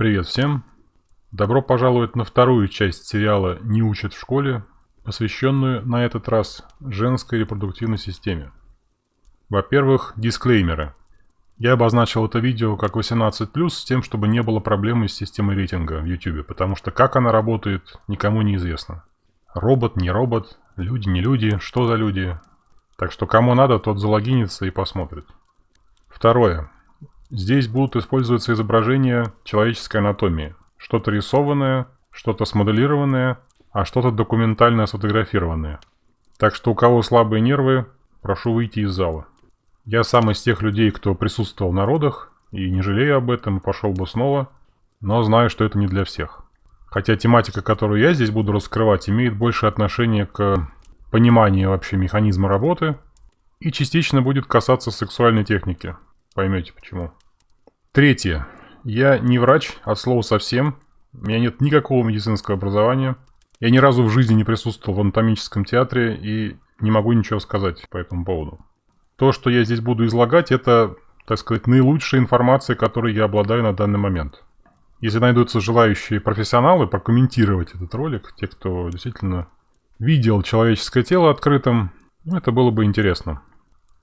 Привет всем! Добро пожаловать на вторую часть сериала «Не учат в школе», посвященную на этот раз женской репродуктивной системе. Во-первых, дисклеймеры. Я обозначил это видео как 18+, с тем, чтобы не было проблемы с системой рейтинга в YouTube, потому что как она работает, никому не известно. Робот, не робот, люди, не люди, что за люди. Так что кому надо, тот залогинится и посмотрит. Второе. Здесь будут использоваться изображения человеческой анатомии. Что-то рисованное, что-то смоделированное, а что-то документально сфотографированное. Так что у кого слабые нервы, прошу выйти из зала. Я сам из тех людей, кто присутствовал на родах, и не жалею об этом, пошел бы снова, но знаю, что это не для всех. Хотя тематика, которую я здесь буду раскрывать, имеет больше отношения к пониманию вообще механизма работы и частично будет касаться сексуальной техники. Поймете почему. Третье. Я не врач, от слова совсем. У меня нет никакого медицинского образования. Я ни разу в жизни не присутствовал в анатомическом театре и не могу ничего сказать по этому поводу. То, что я здесь буду излагать, это, так сказать, наилучшая информация, которой я обладаю на данный момент. Если найдутся желающие профессионалы прокомментировать этот ролик, те, кто действительно видел человеческое тело открытым, ну, это было бы интересно.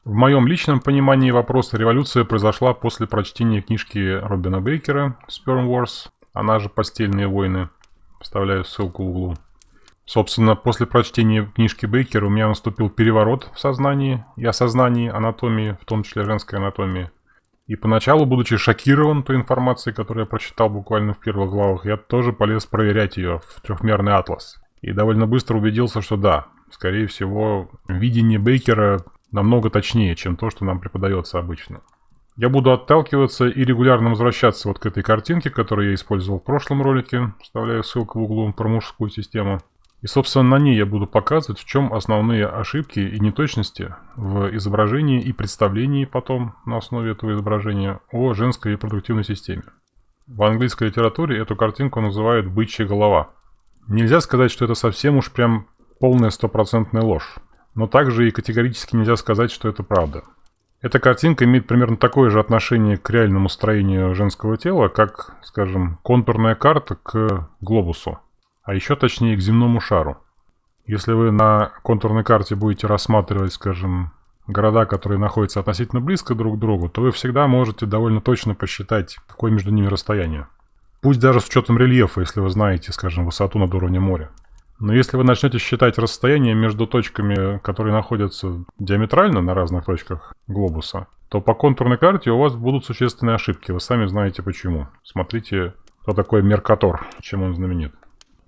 В моем личном понимании вопроса революция произошла после прочтения книжки Робина Бейкера «Sperm Wars», она же «Постельные войны». Вставляю ссылку в углу. Собственно, после прочтения книжки Бейкера у меня наступил переворот в сознании и осознании анатомии, в том числе женской анатомии. И поначалу, будучи шокирован той информацией, которую я прочитал буквально в первых главах, я тоже полез проверять ее в трехмерный атлас. И довольно быстро убедился, что да, скорее всего, видение Бейкера намного точнее, чем то, что нам преподается обычно. Я буду отталкиваться и регулярно возвращаться вот к этой картинке, которую я использовал в прошлом ролике. Вставляю ссылку в углу про мужскую систему. И, собственно, на ней я буду показывать, в чем основные ошибки и неточности в изображении и представлении потом на основе этого изображения о женской репродуктивной системе. В английской литературе эту картинку называют «бычья голова». Нельзя сказать, что это совсем уж прям полная стопроцентная ложь. Но также и категорически нельзя сказать, что это правда. Эта картинка имеет примерно такое же отношение к реальному строению женского тела, как, скажем, контурная карта к глобусу, а еще точнее к земному шару. Если вы на контурной карте будете рассматривать, скажем, города, которые находятся относительно близко друг к другу, то вы всегда можете довольно точно посчитать, какое между ними расстояние. Пусть даже с учетом рельефа, если вы знаете, скажем, высоту над уровнем моря. Но если вы начнете считать расстояние между точками, которые находятся диаметрально на разных точках глобуса, то по контурной карте у вас будут существенные ошибки. Вы сами знаете почему. Смотрите, кто такой Меркатор, чем он знаменит.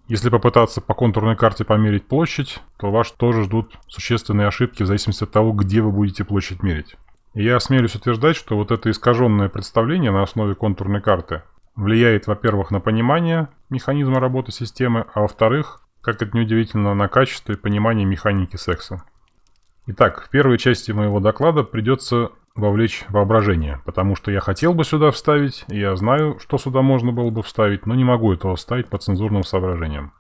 Если попытаться по контурной карте померить площадь, то вас тоже ждут существенные ошибки в зависимости от того, где вы будете площадь мерить. И я осмелюсь утверждать, что вот это искаженное представление на основе контурной карты влияет, во-первых, на понимание механизма работы системы, а во-вторых, как это неудивительно, на качество и понимание механики секса. Итак, в первой части моего доклада придется вовлечь воображение, потому что я хотел бы сюда вставить, и я знаю, что сюда можно было бы вставить, но не могу этого вставить по цензурным соображениям.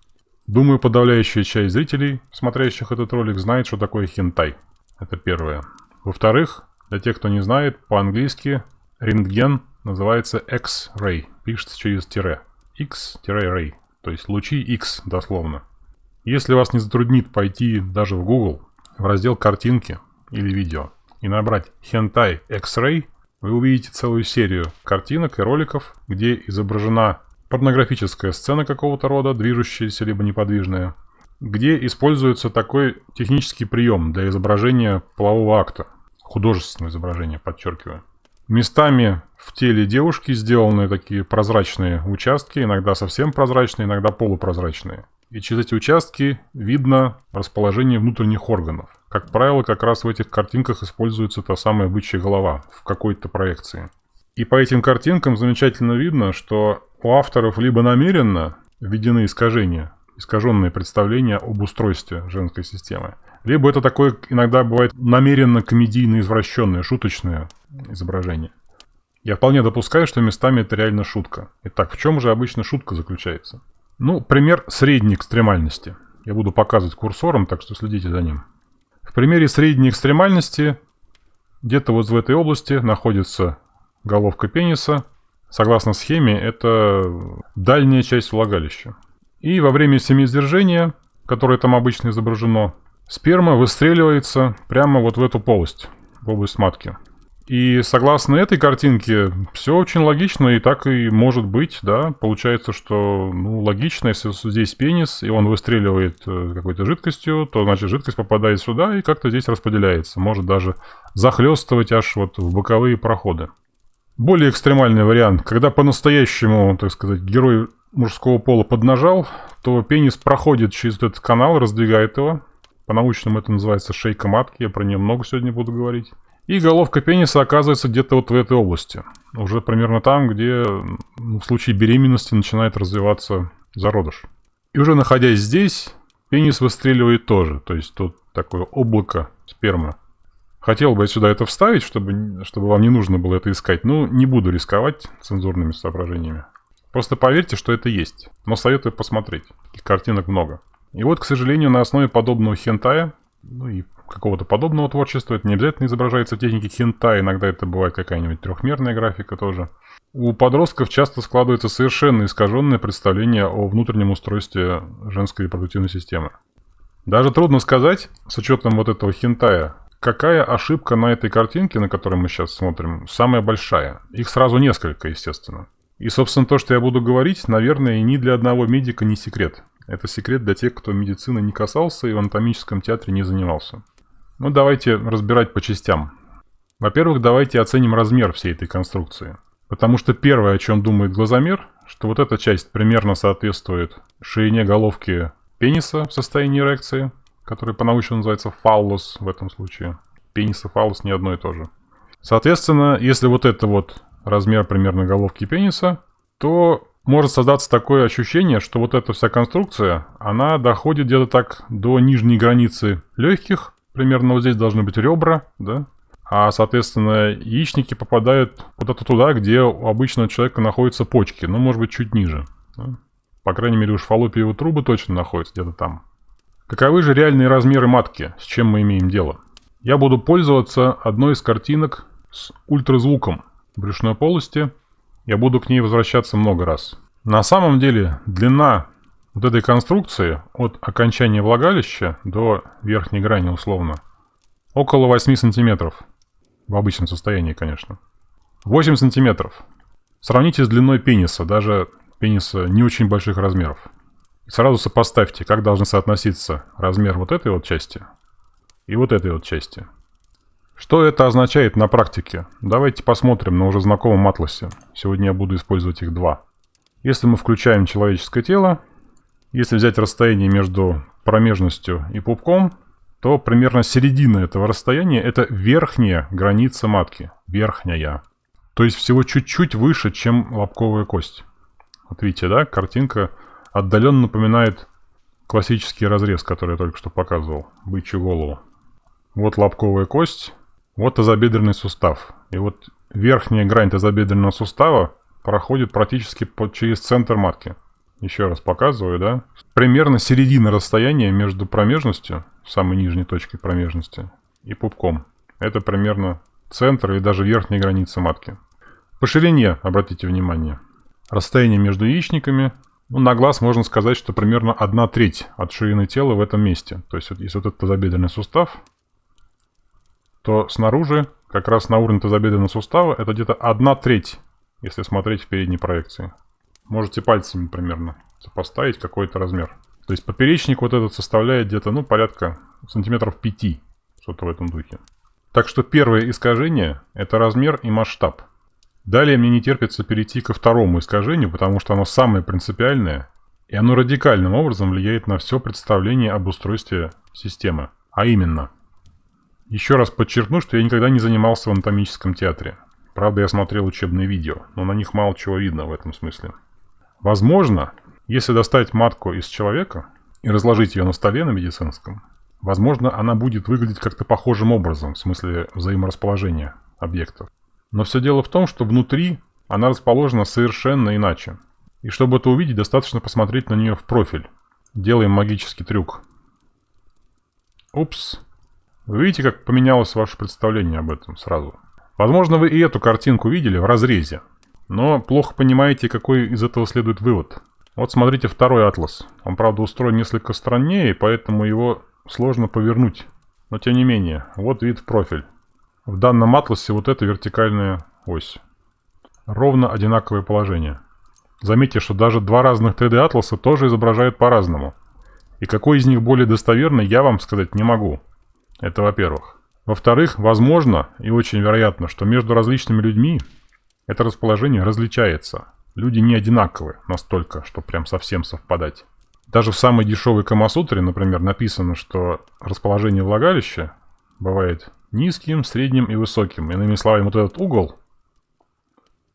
Думаю, подавляющая часть зрителей, смотрящих этот ролик, знает, что такое хентай. Это первое. Во-вторых, для тех, кто не знает, по-английски рентген называется X-ray, пишется через тире. X-ray, то есть лучи X дословно. Если вас не затруднит пойти даже в Google, в раздел «Картинки» или «Видео» и набрать «Hentai X-Ray», вы увидите целую серию картинок и роликов, где изображена порнографическая сцена какого-то рода, движущаяся либо неподвижная, где используется такой технический прием для изображения полового акта, художественное изображение, подчеркиваю. Местами в теле девушки сделаны такие прозрачные участки, иногда совсем прозрачные, иногда полупрозрачные. И через эти участки видно расположение внутренних органов. Как правило, как раз в этих картинках используется та самая бычья голова в какой-то проекции. И по этим картинкам замечательно видно, что у авторов либо намеренно введены искажения, искаженные представления об устройстве женской системы, либо это такое иногда бывает намеренно комедийно извращенное, шуточное изображение. Я вполне допускаю, что местами это реально шутка. Итак, в чем же обычно шутка заключается? Ну, пример средней экстремальности. Я буду показывать курсором, так что следите за ним. В примере средней экстремальности где-то вот в этой области находится головка пениса, Согласно схеме, это дальняя часть влагалища. И во время семиизвержения, которое там обычно изображено, сперма выстреливается прямо вот в эту полость, в область матки. И согласно этой картинке, все очень логично, и так и может быть, да. Получается, что, ну, логично, если здесь пенис, и он выстреливает э, какой-то жидкостью, то, значит, жидкость попадает сюда и как-то здесь распределяется. Может даже захлестывать аж вот в боковые проходы. Более экстремальный вариант, когда по-настоящему, так сказать, герой мужского пола поднажал, то пенис проходит через этот канал, раздвигает его. По-научному это называется шейка матки, я про нее много сегодня буду говорить. И головка пениса оказывается где-то вот в этой области. Уже примерно там, где ну, в случае беременности начинает развиваться зародыш. И уже находясь здесь, пенис выстреливает тоже. То есть тут такое облако спермы. Хотел бы я сюда это вставить, чтобы, чтобы вам не нужно было это искать. Но не буду рисковать цензурными соображениями. Просто поверьте, что это есть. Но советую посмотреть. Таких картинок много. И вот, к сожалению, на основе подобного хентая, ну и какого-то подобного творчества. Это не обязательно изображается в технике хинта, иногда это бывает какая-нибудь трехмерная графика тоже. У подростков часто складывается совершенно искаженное представление о внутреннем устройстве женской репродуктивной системы. Даже трудно сказать, с учетом вот этого хинтая, какая ошибка на этой картинке, на которой мы сейчас смотрим, самая большая. Их сразу несколько, естественно. И, собственно, то, что я буду говорить, наверное, ни для одного медика не секрет. Это секрет для тех, кто медицины не касался и в анатомическом театре не занимался. Ну, давайте разбирать по частям. Во-первых, давайте оценим размер всей этой конструкции. Потому что первое, о чем думает глазомер, что вот эта часть примерно соответствует ширине головки пениса в состоянии эрекции, который по-научному называется фаллос в этом случае. Пенис и фаллос не одно и то же. Соответственно, если вот это вот размер примерно головки пениса, то может создаться такое ощущение, что вот эта вся конструкция, она доходит где-то так до нижней границы легких, примерно вот здесь должны быть ребра, да, а, соответственно, яичники попадают куда-то туда, где у обычного человека находятся почки, ну, может быть, чуть ниже. Да? По крайней мере, уж фаллопиевые трубы точно находятся где-то там. Каковы же реальные размеры матки, с чем мы имеем дело? Я буду пользоваться одной из картинок с ультразвуком брюшной полости. Я буду к ней возвращаться много раз. На самом деле, длина вот этой конструкции от окончания влагалища до верхней грани условно около 8 сантиметров. В обычном состоянии, конечно. 8 сантиметров. Сравните с длиной пениса, даже пениса не очень больших размеров. И сразу сопоставьте, как должны соотноситься размер вот этой вот части и вот этой вот части. Что это означает на практике? Давайте посмотрим на уже знакомом атласе. Сегодня я буду использовать их два. Если мы включаем человеческое тело, если взять расстояние между промежностью и пупком, то примерно середина этого расстояния – это верхняя граница матки. Верхняя. То есть всего чуть-чуть выше, чем лобковая кость. Вот видите, да, картинка отдаленно напоминает классический разрез, который я только что показывал. Бычью голову. Вот лобковая кость, вот тазобедренный сустав. И вот верхняя грань тазобедренного сустава проходит практически под, через центр матки. Еще раз показываю, да? Примерно середина расстояния между промежностью, самой нижней точкой промежности, и пупком. Это примерно центр и даже верхняя граница матки. По ширине, обратите внимание. Расстояние между яичниками, ну, на глаз можно сказать, что примерно одна треть от ширины тела в этом месте. То есть, если вот этот тазобедренный сустав, то снаружи, как раз на уровне тазобедренного сустава, это где-то одна треть, если смотреть в передней проекции. Можете пальцами примерно сопоставить какой-то размер. То есть поперечник вот этот составляет где-то, ну, порядка сантиметров 5, что-то в этом духе. Так что первое искажение – это размер и масштаб. Далее мне не терпится перейти ко второму искажению, потому что оно самое принципиальное, и оно радикальным образом влияет на все представление об устройстве системы. А именно, еще раз подчеркну, что я никогда не занимался в анатомическом театре. Правда, я смотрел учебные видео, но на них мало чего видно в этом смысле. Возможно, если достать матку из человека и разложить ее на столе на медицинском, возможно, она будет выглядеть как-то похожим образом, в смысле взаиморасположения объектов. Но все дело в том, что внутри она расположена совершенно иначе. И чтобы это увидеть, достаточно посмотреть на нее в профиль. Делаем магический трюк. Упс. Вы видите, как поменялось ваше представление об этом сразу? Возможно, вы и эту картинку видели в разрезе. Но плохо понимаете, какой из этого следует вывод. Вот смотрите второй атлас. Он, правда, устроен несколько страннее, поэтому его сложно повернуть. Но тем не менее, вот вид в профиль. В данном атласе вот эта вертикальная ось. Ровно одинаковое положение. Заметьте, что даже два разных 3D-атласа тоже изображают по-разному. И какой из них более достоверный, я вам сказать не могу. Это во-первых. Во-вторых, возможно и очень вероятно, что между различными людьми это расположение различается. Люди не одинаковы настолько, что прям совсем совпадать. Даже в самой дешевой Камасутре, например, написано, что расположение влагалища бывает низким, средним и высоким. Иными словами, вот этот угол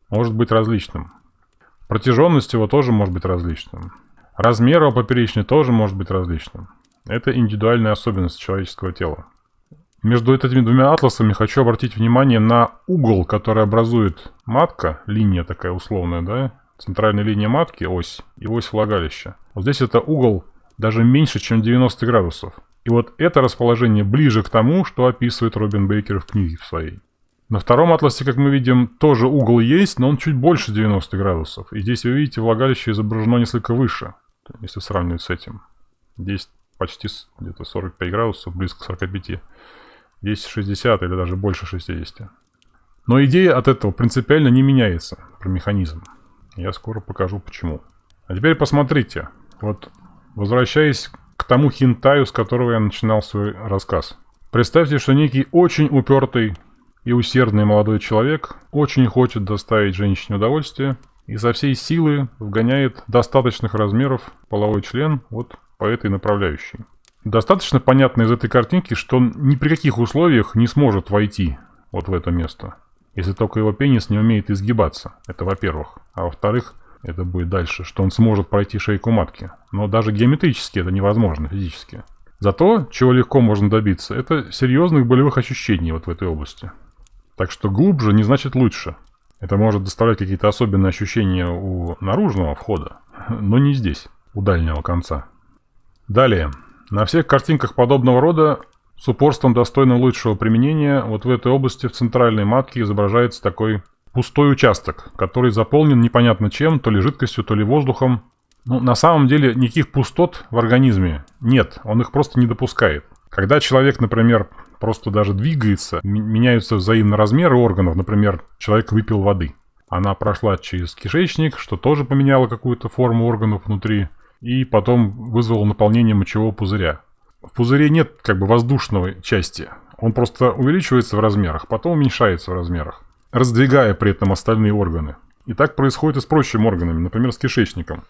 может быть различным. Протяженность его тоже может быть различным. Размер его поперечный тоже может быть различным. Это индивидуальная особенность человеческого тела. Между этими двумя атласами хочу обратить внимание на угол, который образует матка, линия такая условная, да, центральная линия матки, ось, и ось влагалища. Вот здесь это угол даже меньше, чем 90 градусов. И вот это расположение ближе к тому, что описывает Робин Бейкер в книге в своей. На втором атласе, как мы видим, тоже угол есть, но он чуть больше 90 градусов. И здесь вы видите, влагалище изображено несколько выше, если сравнивать с этим. Здесь почти где-то 45 градусов, близко к 45. Здесь 60 или даже больше 60. Но идея от этого принципиально не меняется, про механизм. Я скоро покажу почему. А теперь посмотрите. Вот возвращаясь к тому хинтаю, с которого я начинал свой рассказ. Представьте, что некий очень упертый и усердный молодой человек очень хочет доставить женщине удовольствие и со всей силы вгоняет достаточных размеров половой член вот по этой направляющей. Достаточно понятно из этой картинки, что он ни при каких условиях не сможет войти вот в это место. Если только его пенис не умеет изгибаться. Это во-первых. А во-вторых, это будет дальше, что он сможет пройти шейку матки. Но даже геометрически это невозможно физически. Зато, чего легко можно добиться, это серьезных болевых ощущений вот в этой области. Так что глубже не значит лучше. Это может доставлять какие-то особенные ощущения у наружного входа, но не здесь, у дальнего конца. Далее. На всех картинках подобного рода с упорством достойным лучшего применения вот в этой области в центральной матке изображается такой пустой участок, который заполнен непонятно чем, то ли жидкостью, то ли воздухом. Ну, на самом деле никаких пустот в организме нет, он их просто не допускает. Когда человек, например, просто даже двигается, меняются взаимно размеры органов, например, человек выпил воды. Она прошла через кишечник, что тоже поменяло какую-то форму органов внутри, и потом вызвало наполнение мочевого пузыря. В пузыре нет как бы воздушной части. Он просто увеличивается в размерах, потом уменьшается в размерах, раздвигая при этом остальные органы. И так происходит и с прочими органами, например, с кишечником.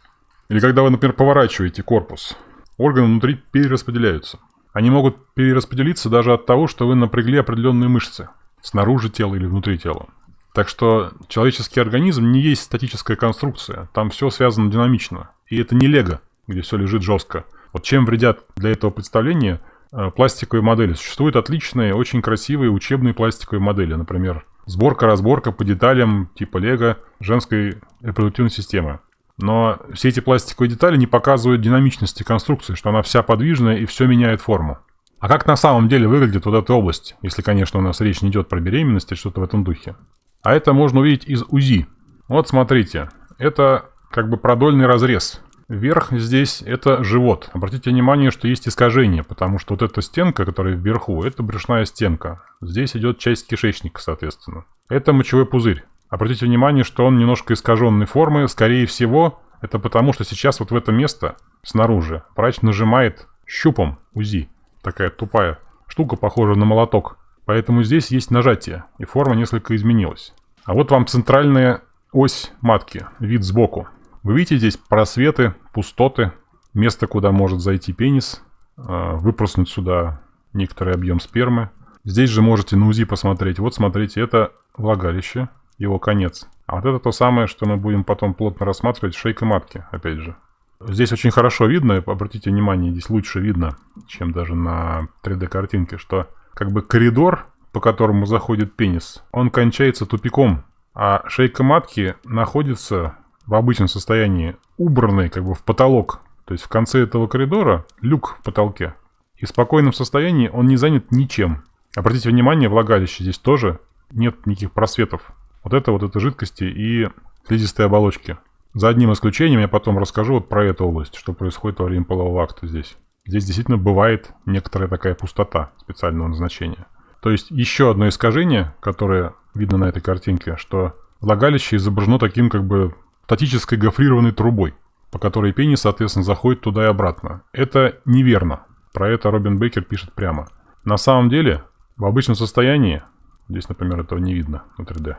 Или когда вы, например, поворачиваете корпус, органы внутри перераспределяются. Они могут перераспределиться даже от того, что вы напрягли определенные мышцы, снаружи тела или внутри тела. Так что человеческий организм не есть статическая конструкция, там все связано динамично. И это не лего, где все лежит жестко. Вот чем вредят для этого представления э, пластиковые модели? Существуют отличные, очень красивые учебные пластиковые модели. Например, сборка-разборка по деталям типа лего женской репродуктивной системы. Но все эти пластиковые детали не показывают динамичности конструкции, что она вся подвижная и все меняет форму. А как на самом деле выглядит вот эта область, если, конечно, у нас речь не идет про беременность или что-то в этом духе? А это можно увидеть из УЗИ. Вот смотрите, это как бы продольный разрез Верх здесь это живот. Обратите внимание, что есть искажение, потому что вот эта стенка, которая вверху, это брюшная стенка. Здесь идет часть кишечника, соответственно. Это мочевой пузырь. Обратите внимание, что он немножко искаженной формы. Скорее всего, это потому, что сейчас вот в это место, снаружи, врач нажимает щупом УЗИ. Такая тупая штука, похожая на молоток. Поэтому здесь есть нажатие, и форма несколько изменилась. А вот вам центральная ось матки, вид сбоку. Вы видите здесь просветы, пустоты, место, куда может зайти пенис, а, выпрыснуть сюда некоторый объем спермы. Здесь же можете на УЗИ посмотреть. Вот смотрите, это влагалище, его конец. А вот это то самое, что мы будем потом плотно рассматривать, шейка матки, опять же. Здесь очень хорошо видно, обратите внимание, здесь лучше видно, чем даже на 3D-картинке, что как бы коридор, по которому заходит пенис, он кончается тупиком, а шейка матки находится в обычном состоянии убранный как бы в потолок. То есть в конце этого коридора люк в потолке. И в спокойном состоянии он не занят ничем. Обратите внимание, влагалище здесь тоже нет никаких просветов. Вот это вот это жидкости и слизистой оболочки. За одним исключением я потом расскажу вот про эту область, что происходит во время полового акта здесь. Здесь действительно бывает некоторая такая пустота специального назначения. То есть еще одно искажение, которое видно на этой картинке, что влагалище изображено таким как бы статической гофрированной трубой, по которой пенис, соответственно, заходит туда и обратно. Это неверно. Про это Робин Бейкер пишет прямо. На самом деле, в обычном состоянии, здесь, например, этого не видно на 3D,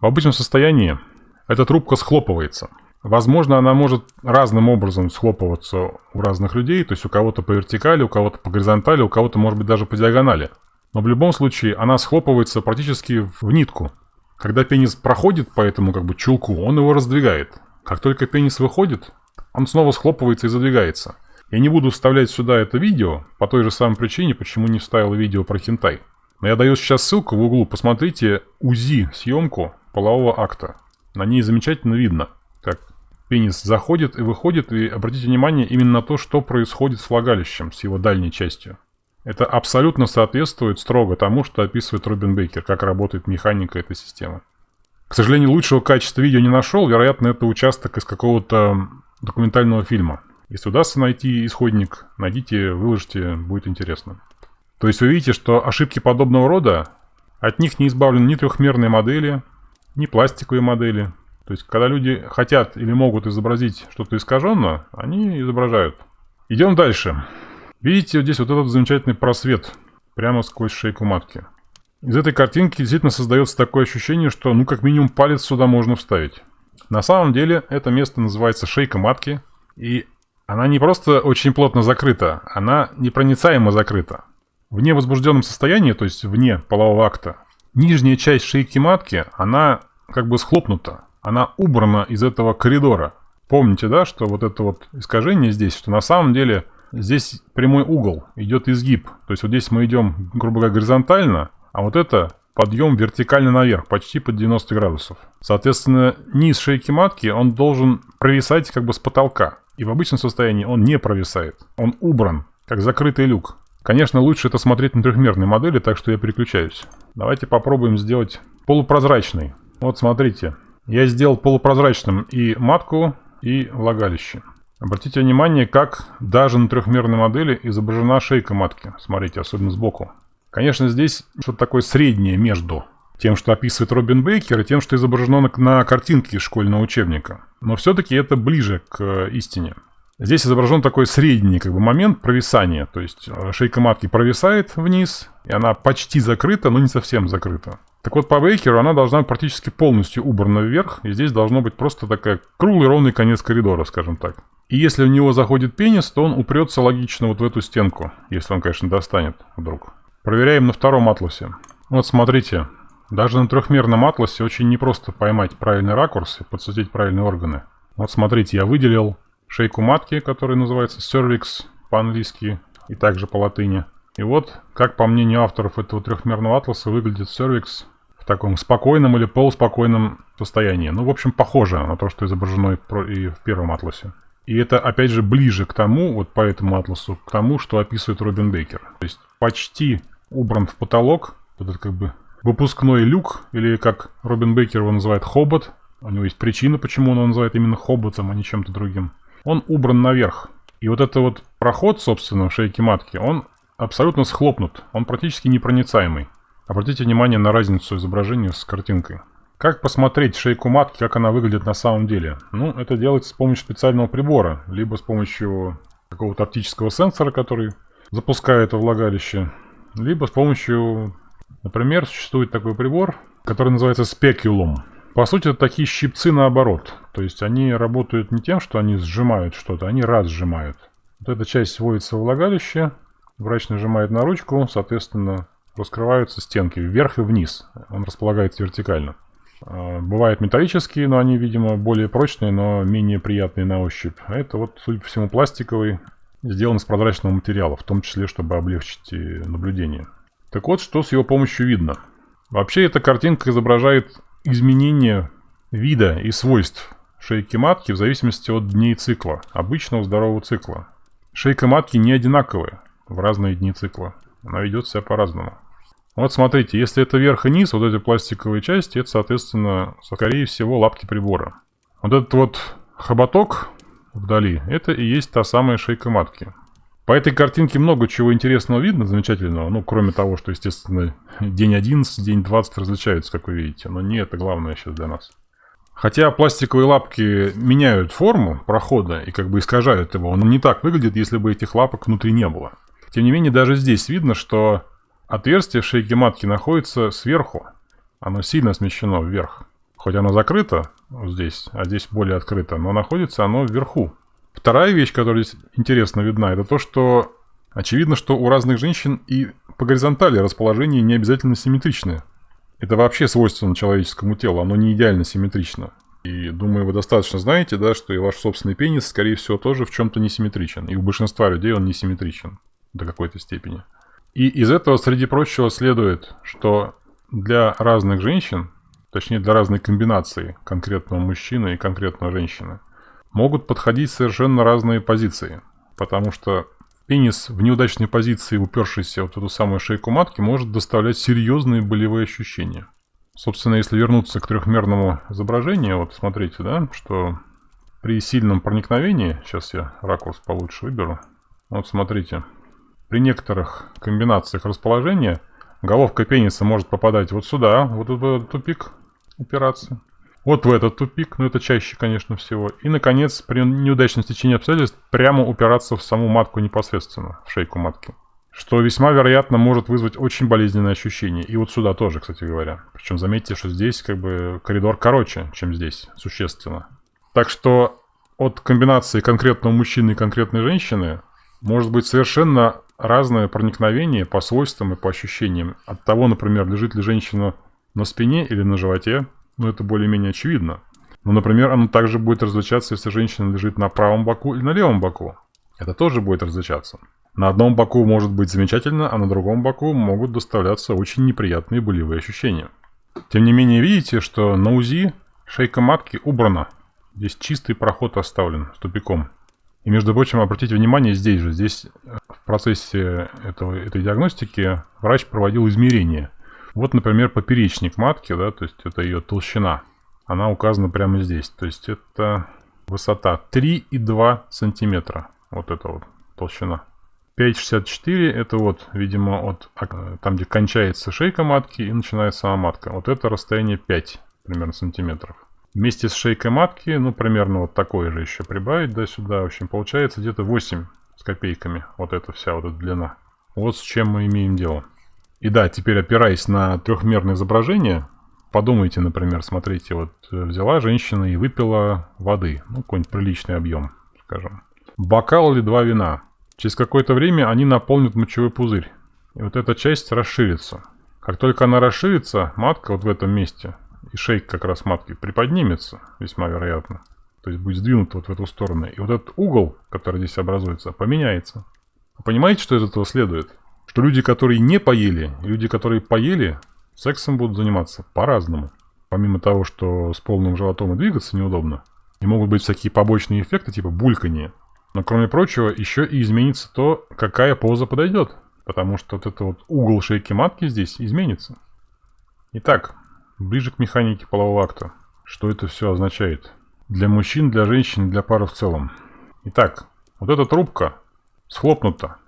в обычном состоянии эта трубка схлопывается – Возможно, она может разным образом схлопываться у разных людей, то есть у кого-то по вертикали, у кого-то по горизонтали, у кого-то, может быть, даже по диагонали. Но в любом случае она схлопывается практически в нитку. Когда пенис проходит по этому как бы чулку, он его раздвигает. Как только пенис выходит, он снова схлопывается и задвигается. Я не буду вставлять сюда это видео, по той же самой причине, почему не вставил видео про хентай. Но я даю сейчас ссылку в углу, посмотрите УЗИ съемку полового акта. На ней замечательно видно, как Пенис заходит и выходит, и обратите внимание именно на то, что происходит с влагалищем, с его дальней частью. Это абсолютно соответствует строго тому, что описывает Робин Бейкер, как работает механика этой системы. К сожалению, лучшего качества видео не нашел, вероятно, это участок из какого-то документального фильма. Если удастся найти исходник, найдите, выложите, будет интересно. То есть вы видите, что ошибки подобного рода, от них не избавлены ни трехмерные модели, ни пластиковые модели, то есть, когда люди хотят или могут изобразить что-то искаженное, они изображают. Идем дальше. Видите, вот здесь вот этот замечательный просвет прямо сквозь шейку матки. Из этой картинки действительно создается такое ощущение, что ну как минимум палец сюда можно вставить. На самом деле это место называется шейка матки. И она не просто очень плотно закрыта, она непроницаемо закрыта. В невозбужденном состоянии, то есть вне полового акта, нижняя часть шейки матки, она как бы схлопнута она убрана из этого коридора. Помните, да, что вот это вот искажение здесь, что на самом деле здесь прямой угол, идет изгиб. То есть вот здесь мы идем, грубо говоря, горизонтально, а вот это подъем вертикально наверх, почти под 90 градусов. Соответственно, низ шейки матки, он должен провисать как бы с потолка. И в обычном состоянии он не провисает. Он убран, как закрытый люк. Конечно, лучше это смотреть на трехмерной модели, так что я переключаюсь. Давайте попробуем сделать полупрозрачный. Вот смотрите, я сделал полупрозрачным и матку, и влагалище. Обратите внимание, как даже на трехмерной модели изображена шейка матки. Смотрите, особенно сбоку. Конечно, здесь что-то такое среднее между тем, что описывает Робин Бейкер, и тем, что изображено на, на картинке школьного учебника. Но все-таки это ближе к э, истине. Здесь изображен такой средний как бы, момент провисания. То есть э, шейка матки провисает вниз, и она почти закрыта, но не совсем закрыта. Так вот, по Бейкеру она должна быть практически полностью убрана вверх, и здесь должно быть просто такая круглый ровный конец коридора, скажем так. И если в него заходит пенис, то он упрется логично вот в эту стенку, если он, конечно, достанет вдруг. Проверяем на втором атласе. Вот смотрите, даже на трехмерном атласе очень непросто поймать правильный ракурс и подсветить правильные органы. Вот смотрите, я выделил шейку матки, которая называется cervix по-английски и также по латыни. И вот, как по мнению авторов этого трехмерного атласа, выглядит cervix в таком спокойном или полуспокойном состоянии. Ну, в общем, похоже на то, что изображено и в первом атласе. И это, опять же, ближе к тому, вот по этому атласу, к тому, что описывает Робин Бейкер. То есть почти убран в потолок, этот как бы выпускной люк, или как Робин Бейкер его называет, хобот. У него есть причина, почему он его называет именно хоботом, а не чем-то другим. Он убран наверх. И вот этот вот проход, собственно, в шейке матки, он абсолютно схлопнут. Он практически непроницаемый. Обратите внимание на разницу изображения с картинкой. Как посмотреть шейку матки, как она выглядит на самом деле? Ну, это делается с помощью специального прибора, либо с помощью какого-то оптического сенсора, который запускает во влагалище, либо с помощью, например, существует такой прибор, который называется спекулум. По сути, это такие щипцы наоборот. То есть они работают не тем, что они сжимают что-то, они разжимают. Вот эта часть вводится в влагалище, врач нажимает на ручку, соответственно, раскрываются стенки вверх и вниз. Он располагается вертикально. А, бывают металлические, но они, видимо, более прочные, но менее приятные на ощупь. А это вот, судя по всему, пластиковый, сделан из прозрачного материала, в том числе, чтобы облегчить наблюдение. Так вот, что с его помощью видно. Вообще, эта картинка изображает изменение вида и свойств шейки матки в зависимости от дней цикла, обычного здорового цикла. Шейка матки не одинаковая в разные дни цикла. Она ведет себя по-разному. Вот смотрите, если это верх и низ, вот эти пластиковые части, это, соответственно, скорее всего, лапки прибора. Вот этот вот хоботок вдали, это и есть та самая шейка матки. По этой картинке много чего интересного видно, замечательного. Ну, кроме того, что, естественно, день 11, день 20 различаются, как вы видите. Но не это главное сейчас для нас. Хотя пластиковые лапки меняют форму прохода и как бы искажают его, он не так выглядит, если бы этих лапок внутри не было. Тем не менее, даже здесь видно, что отверстие в шейке матки находится сверху. Оно сильно смещено вверх. Хоть оно закрыто здесь, а здесь более открыто, но находится оно вверху. Вторая вещь, которая здесь интересно видна, это то, что очевидно, что у разных женщин и по горизонтали расположение не обязательно симметричное. Это вообще свойственно человеческому телу, оно не идеально симметрично. И думаю, вы достаточно знаете, да, что и ваш собственный пенис, скорее всего, тоже в чем-то несимметричен. И у большинства людей он несимметричен до какой-то степени. И из этого, среди прочего, следует, что для разных женщин, точнее для разной комбинации конкретного мужчины и конкретной женщины, могут подходить совершенно разные позиции. Потому что Пенис в неудачной позиции, упершийся вот в эту самую шейку матки, может доставлять серьезные болевые ощущения. Собственно, если вернуться к трехмерному изображению, вот смотрите, да, что при сильном проникновении, сейчас я ракурс получше выберу, вот смотрите, при некоторых комбинациях расположения головка пениса может попадать вот сюда, вот в этот тупик упираться, вот в этот тупик, но это чаще, конечно, всего. И, наконец, при неудачном стечении обстоятельств прямо упираться в саму матку непосредственно, в шейку матки. Что весьма вероятно может вызвать очень болезненное ощущение. И вот сюда тоже, кстати говоря. Причем заметьте, что здесь как бы коридор короче, чем здесь, существенно. Так что от комбинации конкретного мужчины и конкретной женщины может быть совершенно разное проникновение по свойствам и по ощущениям. От того, например, лежит ли женщина на спине или на животе, ну, это более-менее очевидно. Но, например, оно также будет различаться, если женщина лежит на правом боку или на левом боку. Это тоже будет различаться. На одном боку может быть замечательно, а на другом боку могут доставляться очень неприятные болевые ощущения. Тем не менее, видите, что на УЗИ шейка матки убрана. Здесь чистый проход оставлен с тупиком. И, между прочим, обратите внимание, здесь же, здесь э, в процессе этого, этой диагностики врач проводил измерения вот, например, поперечник матки, да, то есть это ее толщина. Она указана прямо здесь. То есть это высота 3,2 сантиметра. Вот это вот толщина. 5,64 это вот, видимо, от там, где кончается шейка матки и начинается сама матка. Вот это расстояние 5 примерно сантиметров. Вместе с шейкой матки, ну, примерно вот такое же еще прибавить, да, сюда. В общем, получается где-то 8 с копейками. Вот эта вся вот эта длина. Вот с чем мы имеем дело. И да, теперь опираясь на трехмерное изображение, подумайте, например, смотрите, вот э, взяла женщина и выпила воды, ну, какой-нибудь приличный объем, скажем. Бокал или два вина. Через какое-то время они наполнят мочевой пузырь. И вот эта часть расширится. Как только она расширится, матка вот в этом месте, и шейк как раз матки приподнимется, весьма вероятно. То есть будет сдвинута вот в эту сторону. И вот этот угол, который здесь образуется, поменяется. Вы понимаете, что из этого следует? что люди, которые не поели, люди, которые поели, сексом будут заниматься по-разному. Помимо того, что с полным животом и двигаться неудобно, и могут быть всякие побочные эффекты, типа булькания. Но кроме прочего, еще и изменится то, какая поза подойдет. Потому что вот этот вот угол шейки матки здесь изменится. Итак, ближе к механике полового акта. Что это все означает? Для мужчин, для женщин, для пары в целом. Итак, вот эта трубка схлопнута.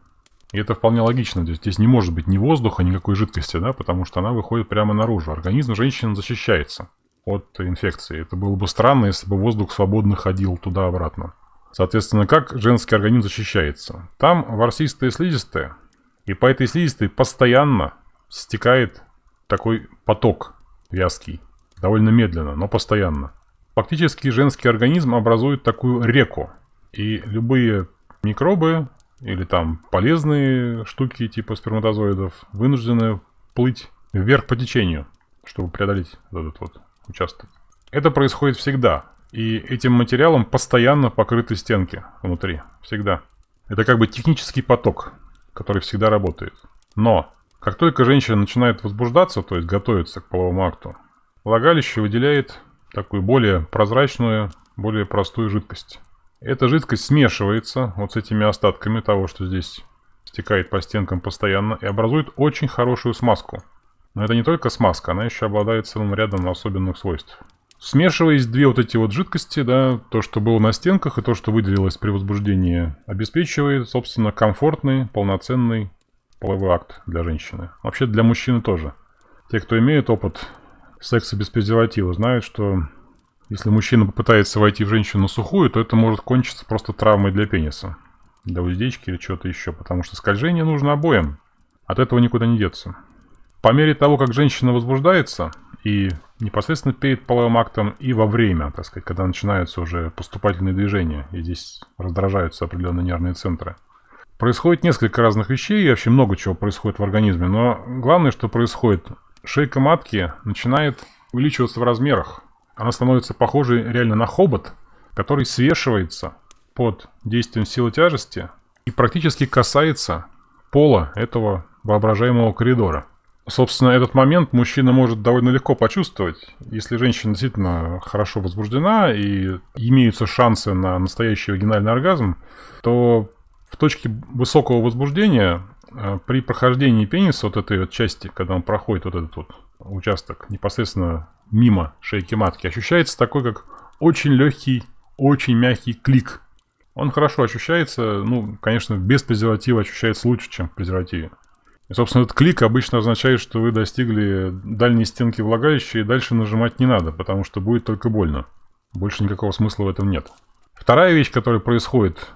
И это вполне логично. То есть здесь не может быть ни воздуха, никакой жидкости, да, потому что она выходит прямо наружу. Организм женщины защищается от инфекции. Это было бы странно, если бы воздух свободно ходил туда-обратно. Соответственно, как женский организм защищается? Там ворсистая слизистая, и по этой слизистой постоянно стекает такой поток вязкий. Довольно медленно, но постоянно. Фактически женский организм образует такую реку. И любые микробы или там полезные штуки типа сперматозоидов вынуждены плыть вверх по течению, чтобы преодолеть этот вот участок. Это происходит всегда. И этим материалом постоянно покрыты стенки внутри. Всегда. Это как бы технический поток, который всегда работает. Но, как только женщина начинает возбуждаться, то есть готовится к половому акту, влагалище выделяет такую более прозрачную, более простую жидкость. Эта жидкость смешивается вот с этими остатками того, что здесь стекает по стенкам постоянно и образует очень хорошую смазку. Но это не только смазка, она еще обладает целым рядом особенных свойств. Смешиваясь две вот эти вот жидкости, да, то, что было на стенках и то, что выделилось при возбуждении, обеспечивает, собственно, комфортный, полноценный половой акт для женщины. Вообще для мужчины тоже. Те, кто имеет опыт секса без презерватива, знают, что если мужчина попытается войти в женщину сухую, то это может кончиться просто травмой для пениса. Для уздечки или чего-то еще. Потому что скольжение нужно обоим. От этого никуда не деться. По мере того, как женщина возбуждается, и непосредственно перед половым актом, и во время, так сказать, когда начинаются уже поступательные движения, и здесь раздражаются определенные нервные центры. Происходит несколько разных вещей, и вообще много чего происходит в организме, но главное, что происходит, шейка матки начинает увеличиваться в размерах. Она становится похожей реально на хобот, который свешивается под действием силы тяжести и практически касается пола этого воображаемого коридора. Собственно, этот момент мужчина может довольно легко почувствовать. Если женщина действительно хорошо возбуждена и имеются шансы на настоящий вагинальный оргазм, то в точке высокого возбуждения э, при прохождении пениса, вот этой вот части, когда он проходит вот этот вот участок непосредственно мимо шейки матки, ощущается такой, как очень легкий, очень мягкий клик. Он хорошо ощущается, ну, конечно, без презерватива ощущается лучше, чем в презервативе. И, собственно, этот клик обычно означает, что вы достигли дальней стенки влагалища, и дальше нажимать не надо, потому что будет только больно. Больше никакого смысла в этом нет. Вторая вещь, которая происходит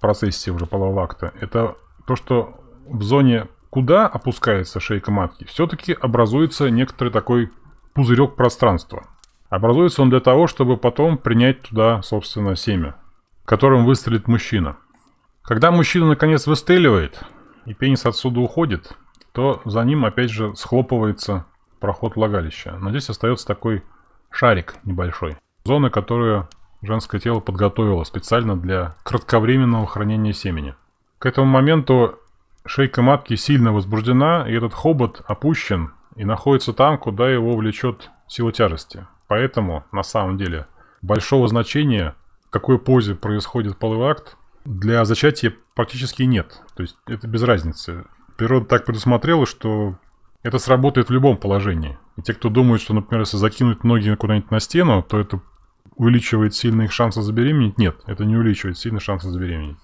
процессе уже полового акта, это то, что в зоне, куда опускается шейка матки, все-таки образуется некоторый такой пузырек пространства. Образуется он для того, чтобы потом принять туда, собственно, семя, которым выстрелит мужчина. Когда мужчина наконец выстреливает, и пенис отсюда уходит, то за ним опять же схлопывается проход влагалища. Но здесь остается такой шарик небольшой. Зона, которую женское тело подготовило специально для кратковременного хранения семени. К этому моменту шейка матки сильно возбуждена, и этот хобот опущен и находится там, куда его влечет сила тяжести. Поэтому, на самом деле, большого значения, в какой позе происходит половой акт, для зачатия практически нет. То есть это без разницы. Природа так предусмотрела, что это сработает в любом положении. И те, кто думают, что, например, если закинуть ноги куда-нибудь на стену, то это увеличивает сильно их шансы забеременеть, нет, это не увеличивает сильно шансы забеременеть.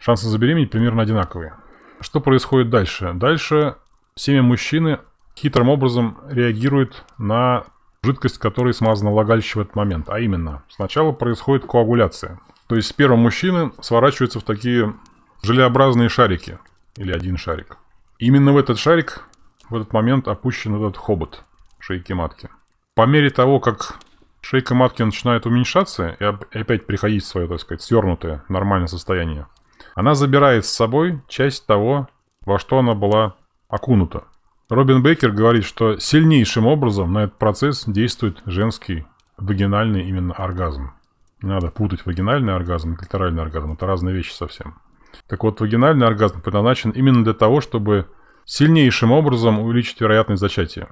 Шансы забеременеть примерно одинаковые. Что происходит дальше? Дальше семя мужчины хитрым образом реагирует на жидкость, которой смазана влагалище в этот момент. А именно, сначала происходит коагуляция. То есть сперма мужчины сворачиваются в такие желеобразные шарики. Или один шарик. Именно в этот шарик в этот момент опущен этот хобот шейки матки. По мере того, как шейка матки начинает уменьшаться и опять приходить в свое, так сказать, свернутое нормальное состояние, она забирает с собой часть того, во что она была окунута. Робин Бейкер говорит, что сильнейшим образом на этот процесс действует женский вагинальный именно оргазм. Не надо путать вагинальный оргазм и клиторальный оргазм. Это разные вещи совсем. Так вот, вагинальный оргазм предназначен именно для того, чтобы сильнейшим образом увеличить вероятность зачатия.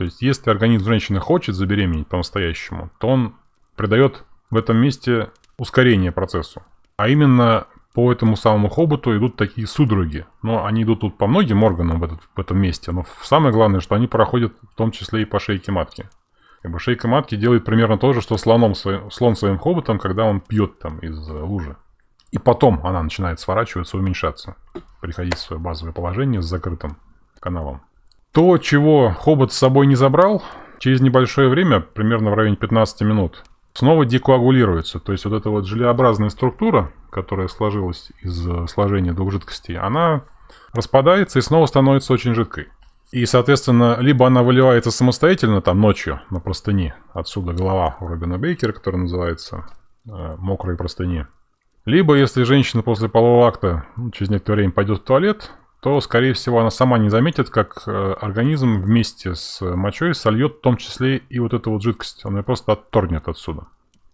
То есть, если организм женщины хочет забеременеть по-настоящему, то он придает в этом месте ускорение процессу. А именно по этому самому хоботу идут такие судороги. Но они идут тут по многим органам в, этот, в этом месте. Но самое главное, что они проходят в том числе и по шейке матки. Как бы шейка матки делает примерно то же, что слоном, слон своим хоботом, когда он пьет там из лужи. И потом она начинает сворачиваться, уменьшаться, приходить в свое базовое положение с закрытым каналом. То, чего хобот с собой не забрал, через небольшое время, примерно в районе 15 минут, снова декоагулируется. То есть вот эта вот желеобразная структура, которая сложилась из сложения двух жидкостей, она распадается и снова становится очень жидкой. И, соответственно, либо она выливается самостоятельно, там, ночью, на простыни. Отсюда голова у Робина Бейкера, которая называется э, «Мокрые простыни». Либо, если женщина после полового акта ну, через некоторое время пойдет в туалет, то, скорее всего, она сама не заметит, как э, организм вместе с мочой сольет в том числе и вот эту вот жидкость. Она ее просто отторгнет отсюда.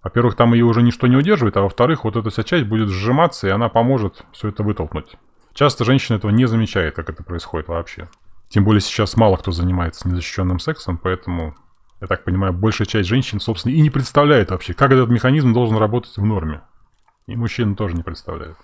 Во-первых, там ее уже ничто не удерживает, а во-вторых, вот эта вся часть будет сжиматься, и она поможет все это вытолкнуть. Часто женщина этого не замечает, как это происходит вообще. Тем более сейчас мало кто занимается незащищенным сексом, поэтому, я так понимаю, большая часть женщин, собственно, и не представляет вообще, как этот механизм должен работать в норме. И мужчины тоже не представляют.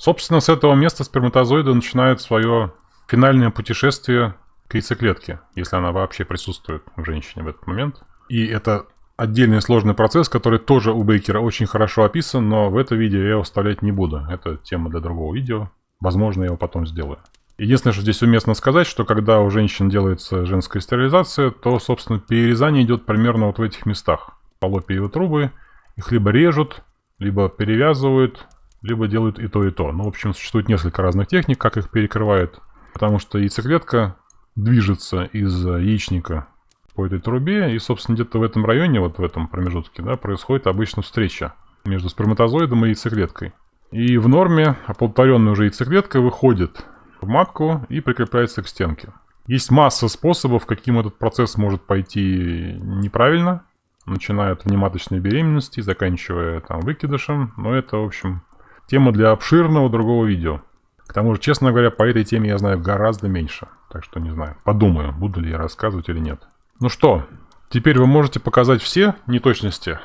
Собственно, с этого места сперматозоиды начинают свое финальное путешествие к яйцеклетке, если она вообще присутствует в женщине в этот момент. И это отдельный сложный процесс, который тоже у Бейкера очень хорошо описан, но в это видео я его вставлять не буду. Это тема для другого видео. Возможно, я его потом сделаю. Единственное, что здесь уместно сказать, что когда у женщин делается женская стерилизация, то, собственно, перерезание идет примерно вот в этих местах. Полопиевые трубы, их либо режут, либо перевязывают, либо делают и то, и то. Ну, в общем, существует несколько разных техник, как их перекрывают. Потому что яйцеклетка движется из яичника по этой трубе, и, собственно, где-то в этом районе, вот в этом промежутке, да, происходит обычно встреча между сперматозоидом и яйцеклеткой. И в норме оплодотворенная уже яйцеклетка выходит в матку и прикрепляется к стенке. Есть масса способов, каким этот процесс может пойти неправильно, начиная от внематочной беременности, заканчивая там выкидышем, но это, в общем, тема для обширного другого видео. К тому же, честно говоря, по этой теме я знаю гораздо меньше, так что не знаю, подумаю, буду ли я рассказывать или нет. Ну что, теперь вы можете показать все неточности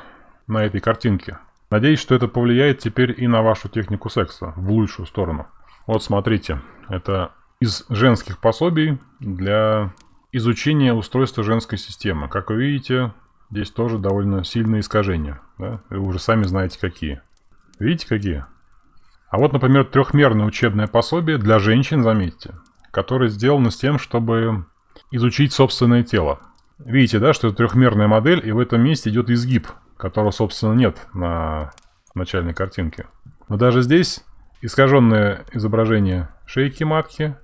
на этой картинке. Надеюсь, что это повлияет теперь и на вашу технику секса в лучшую сторону. Вот смотрите, это из женских пособий для изучения устройства женской системы. Как вы видите, здесь тоже довольно сильные искажения. Да? Вы уже сами знаете какие. Видите какие? А вот, например, трехмерное учебное пособие для женщин, заметьте, которое сделано с тем, чтобы изучить собственное тело. Видите, да, что это трехмерная модель, и в этом месте идет изгиб которого, собственно, нет на начальной картинке. Но даже здесь искаженное изображение шейки матки,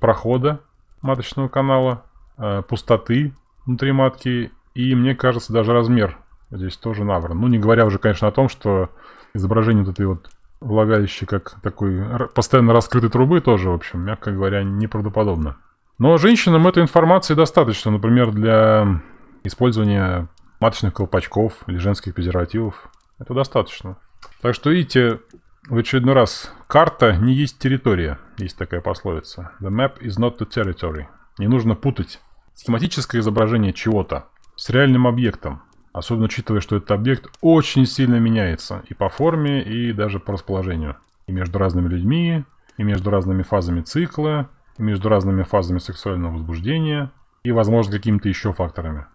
прохода маточного канала, э, пустоты внутри матки и, мне кажется, даже размер здесь тоже набран. Ну, не говоря уже, конечно, о том, что изображение вот этой вот влагалища как такой постоянно раскрытой трубы тоже, в общем, мягко говоря, неправдоподобно. Но женщинам этой информации достаточно, например, для использования маточных колпачков или женских презервативов. Это достаточно. Так что видите, в очередной раз, карта не есть территория, есть такая пословица. The map is not the territory. Не нужно путать схематическое изображение чего-то с реальным объектом. Особенно учитывая, что этот объект очень сильно меняется и по форме, и даже по расположению. И между разными людьми, и между разными фазами цикла, и между разными фазами сексуального возбуждения, и, возможно, какими-то еще факторами.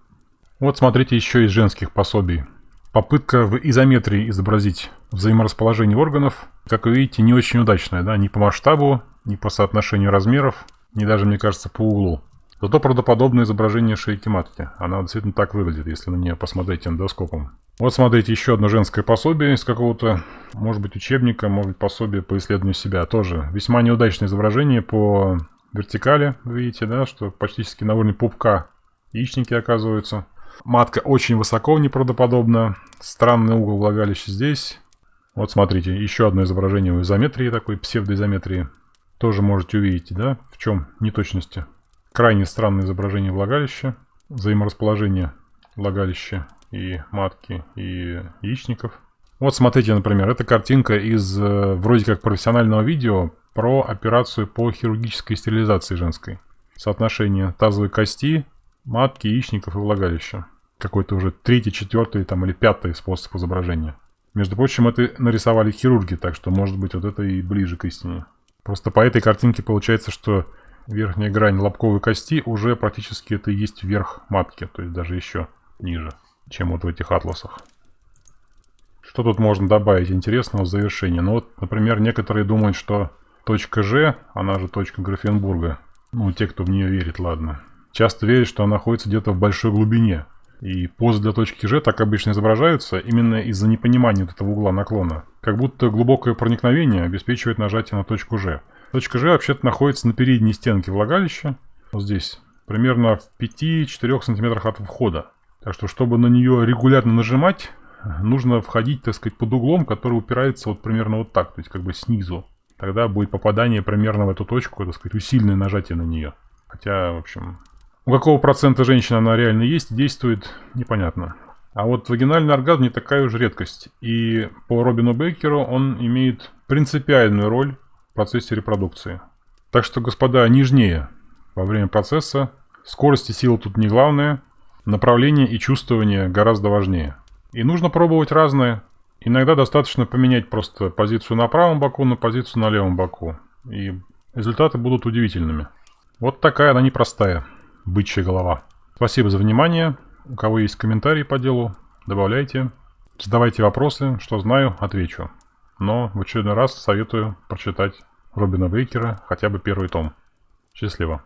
Вот смотрите еще из женских пособий. Попытка в изометрии изобразить взаиморасположение органов, как вы видите, не очень удачная, да, ни по масштабу, ни по соотношению размеров, ни даже, мне кажется, по углу. Зато правдоподобное изображение шейки матки. Она действительно так выглядит, если на нее посмотреть эндоскопом. Вот смотрите, еще одно женское пособие из какого-то, может быть, учебника, может быть, пособие по исследованию себя. Тоже весьма неудачное изображение по вертикали, видите, да, что практически на уровне пупка яичники оказываются. Матка очень высоко, неправдоподобно. Странный угол влагалища здесь. Вот смотрите, еще одно изображение в изометрии, такой псевдоизометрии. Тоже можете увидеть, да, в чем неточности. Крайне странное изображение влагалища, взаиморасположение влагалища и матки, и яичников. Вот смотрите, например, это картинка из э, вроде как профессионального видео про операцию по хирургической стерилизации женской. Соотношение тазовой кости матки, яичников и влагалища. Какой-то уже третий, четвертый там, или пятый способ изображения. Между прочим, это нарисовали хирурги, так что может быть вот это и ближе к истине. Просто по этой картинке получается, что верхняя грань лобковой кости уже практически это и есть верх матки, то есть даже еще ниже, чем вот в этих атласах. Что тут можно добавить интересного в завершение? Ну вот, например, некоторые думают, что точка G, она же точка Графенбурга, ну, те, кто в нее верит, ладно, часто верят, что она находится где-то в большой глубине. И позы для точки G так обычно изображаются именно из-за непонимания вот этого угла наклона. Как будто глубокое проникновение обеспечивает нажатие на точку G. Точка G вообще-то находится на передней стенке влагалища, вот здесь, примерно в 5-4 см от входа. Так что, чтобы на нее регулярно нажимать, нужно входить, так сказать, под углом, который упирается вот примерно вот так, то есть как бы снизу. Тогда будет попадание примерно в эту точку, так сказать, усиленное нажатие на нее. Хотя, в общем, у какого процента женщин она реально есть, действует, непонятно. А вот вагинальный оргазм не такая уж редкость. И по Робину Бейкеру он имеет принципиальную роль процессе репродукции. Так что, господа, нежнее во время процесса. Скорость и сила тут не главное. Направление и чувствование гораздо важнее. И нужно пробовать разное. Иногда достаточно поменять просто позицию на правом боку на позицию на левом боку. И результаты будут удивительными. Вот такая она непростая бычья голова. Спасибо за внимание. У кого есть комментарии по делу, добавляйте. Задавайте вопросы, что знаю, отвечу. Но в очередной раз советую прочитать Робина Бейкера хотя бы первый том. Счастливо.